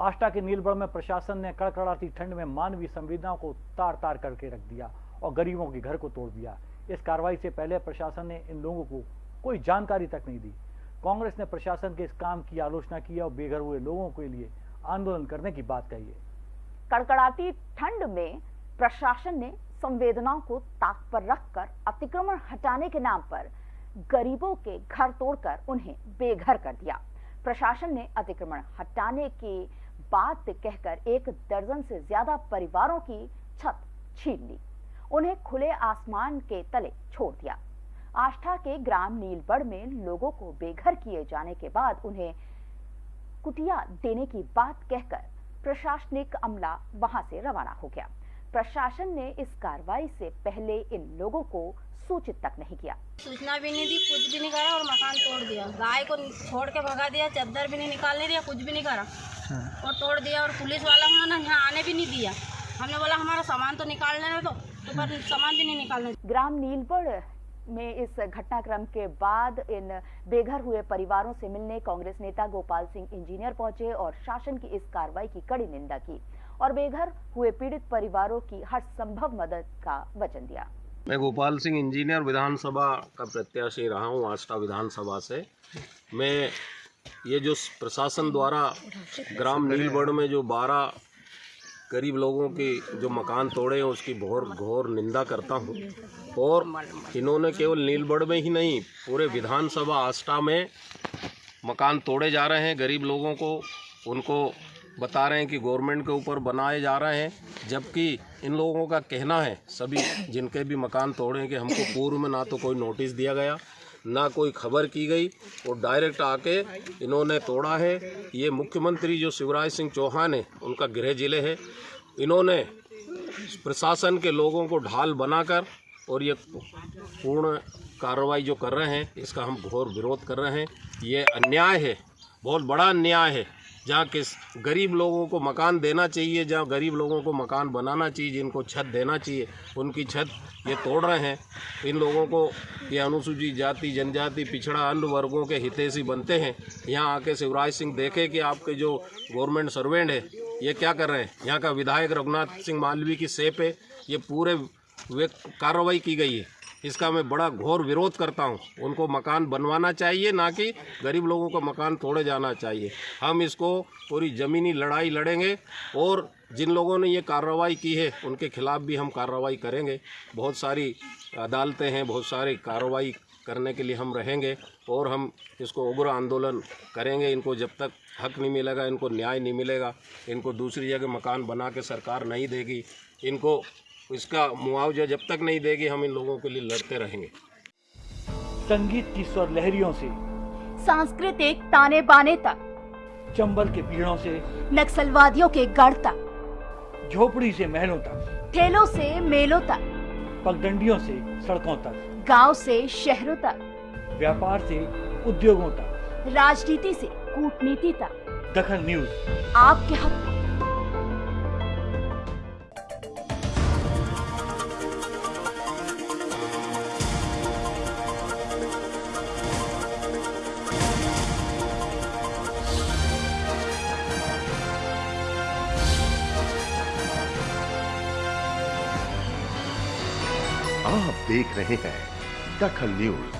आष्टा के नीलबड़ में प्रशासन ने कड़कड़ाती ठंड में मानवीय संवेदनाओं को तार तार करके रख दिया और गरीबों के घर को तोड़ दिया। इस कार्रवाई से पहले प्रशासन ने इन लोगों को कोई जानकारी तक नहीं दी। कांग्रेस ने प्रशासन के इस काम की आलोचना की और बेघर हुए लोगों के लिए आंदोलन करने की बात कही है। कड़कड़ाती ठंड में प्रशासन ने संवेदनाओं को ताक पर रखकर अतिक्रमण हटाने के नाम पर गरीबों के घर तोड़कर उन्हें बेघर कर दिया। प्रशासन ने अतिक्रमण हटाने की बात कहकर एक दर्जन से ज़्यादा परिवारों की छत छीन ली। उन्हें खुले आसमान के तले छोड़ दिया। आष्ठा के ग्राम नीलबड़ में लोगों को बेघर किए जाने के बाद उन्हें कुटिया देने की बात कहकर प्रशासनिक अमला वहाँ से रवाना हो गया। प्रशासन ने इस कार्रवाई से पहले इन लोगों को सूचित तक नहीं किया। सूचना भी नहीं दी, कुछ भी नहीं करा और मकान तोड़ दिया। गाय को छोड़ के भगा दिया चादर भी नहीं निकालने दिया, कुछ भी नहीं करा। और तोड़ दिया और पुलिस वाला उन्होंने यहाँ आने भी नहीं दिया। हमने बोला हमारा सामान तो निकालने दो। तो पर सामान भी नहीं निकालने ग्राम नीलबड़ में इस घटनाक्रम के बाद इन बेघर हुए परिवारों से मिलने कांग्रेस नेता गोपाल सिंह इंजीनियर पहुँचे और शासन की इस कार्रवाई की कड़ी निंदा की और बेघर हुए पीड़ित परिवारों की हर संभव मदद का वचन दिया। मैं गोपाल सिंह इंजीनियर विधानसभा का प्रत्याशी रहा हूँ आष्टा विधानसभा से। मैं ये जो प्रशासन द्वारा ग्राम नीलबड़ में जो बारह गरीब लोगों की जो मकान तोड़े हैं, उसकी घोर घोर निंदा करता हूँ। और इन्होंने केवल नीलबड़ में ही नहीं, पूरे विधानसभा आस्था में मकान तोड़े जा रहे हैं। गरीब लोगों को, उनको बता रहे हैं कि गवर्नमेंट के ऊपर बनाए जा रहे हैं, जबकि इन लोगों का कहना है, सभी जिनके भी मकान तोड़े कि हमको पूर्व में ना तो कोई नोटिस दिया गया ना कोई खबर की गई। और डायरेक्ट आके इन्होंने तोड़ा है। ये मुख्यमंत्री जो शिवराज सिंह चौहान है, उनका गृह ज़िले है। इन्होंने प्रशासन के लोगों को ढाल बनाकर और ये पूर्ण कार्रवाई जो कर रहे हैं, इसका हम घोर विरोध कर रहे हैं। ये अन्याय है, बहुत बड़ा अन्याय है। जहाँ किस गरीब लोगों को मकान देना चाहिए, जहाँ गरीब लोगों को मकान बनाना चाहिए, जिनको छत देना चाहिए, उनकी छत ये तोड़ रहे हैं। इन लोगों को ये अनुसूचित जाति, जनजाति, पिछड़ा, अन्य वर्गों के हितैषी बनते हैं। यहाँ आके शिवराज सिंह देखे कि आपके जो गवर्नमेंट सर्वेंट है, ये क्या कर रहे हैं? यहाँ का विधायक रघुनाथ सिंह मालवी की सेप है। ये पूरे कार्रवाई की गई है। इसका मैं बड़ा घोर विरोध करता हूँ। उनको मकान बनवाना चाहिए, ना कि गरीब लोगों का मकान तोड़े जाना चाहिए। हम इसको पूरी ज़मीनी लड़ाई लड़ेंगे और जिन लोगों ने ये कार्रवाई की है, उनके खिलाफ भी हम कार्रवाई करेंगे। बहुत सारी अदालतें हैं, बहुत सारी कार्रवाई करने के लिए हम रहेंगे और हम इसको उग्र आंदोलन करेंगे। इनको जब तक हक नहीं मिलेगा, इनको न्याय नहीं मिलेगा, इनको दूसरी जगह मकान बना के सरकार नहीं देगी। इनको इसका मुआवजा जब तक नहीं देगी हम इन लोगों के लिए लड़ते रहेंगे। संगीत की स्वर लहरियों से सांस्कृतिक ताने बाने तक चंबल के पीड़ों से नक्सलवादियों के गढ़ तक झोपड़ी से महलों तक ठेलों से मेलों तक पगडंडियों से सड़कों तक गाँव से शहरों तक व्यापार से उद्योगों तक राजनीति से कूटनीति तक। दखन न्यूज़। आपके हक आप देख रहे हैं दखल न्यूज़।